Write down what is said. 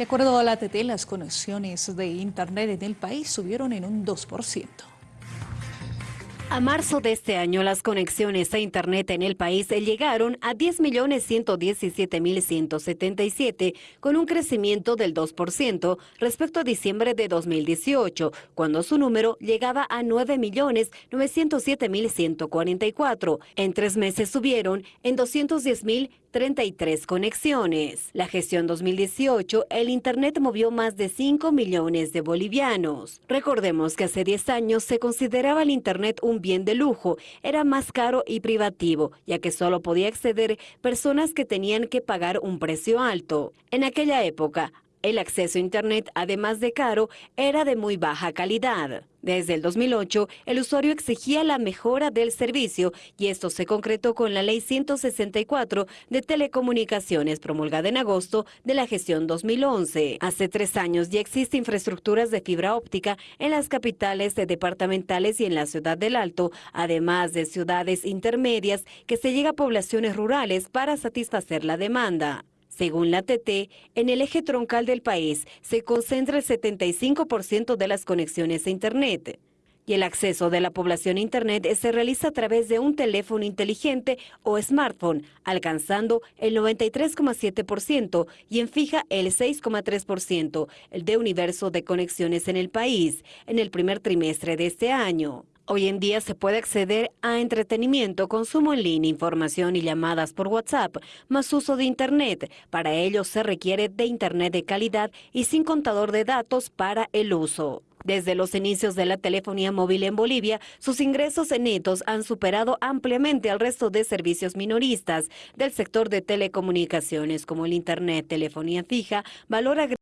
De acuerdo a la ATT, las conexiones de Internet en el país subieron en un 2%. A marzo de este año, las conexiones a Internet en el país llegaron a 10.117.177, con un crecimiento del 2% respecto a diciembre de 2018, cuando su número llegaba a 9.907.144. En tres meses subieron en 210.000 33 conexiones. La gestión 2018, el Internet movió más de 5 millones de bolivianos. Recordemos que hace 10 años se consideraba el Internet un bien de lujo, era más caro y privativo, ya que solo podía acceder personas que tenían que pagar un precio alto. En aquella época, el acceso a Internet, además de caro, era de muy baja calidad. Desde el 2008, el usuario exigía la mejora del servicio y esto se concretó con la Ley 164 de Telecomunicaciones promulgada en agosto de la gestión 2011. Hace tres años ya existe infraestructuras de fibra óptica en las capitales departamentales y en la ciudad del Alto, además de ciudades intermedias que se llega a poblaciones rurales para satisfacer la demanda. Según la TT, en el eje troncal del país se concentra el 75% de las conexiones a Internet. Y el acceso de la población a Internet se realiza a través de un teléfono inteligente o smartphone, alcanzando el 93,7% y en fija el 6,3%, el de universo de conexiones en el país, en el primer trimestre de este año. Hoy en día se puede acceder a entretenimiento, consumo en línea, información y llamadas por WhatsApp, más uso de Internet. Para ello se requiere de Internet de calidad y sin contador de datos para el uso. Desde los inicios de la telefonía móvil en Bolivia, sus ingresos netos han superado ampliamente al resto de servicios minoristas del sector de telecomunicaciones como el Internet, telefonía fija, valor agregado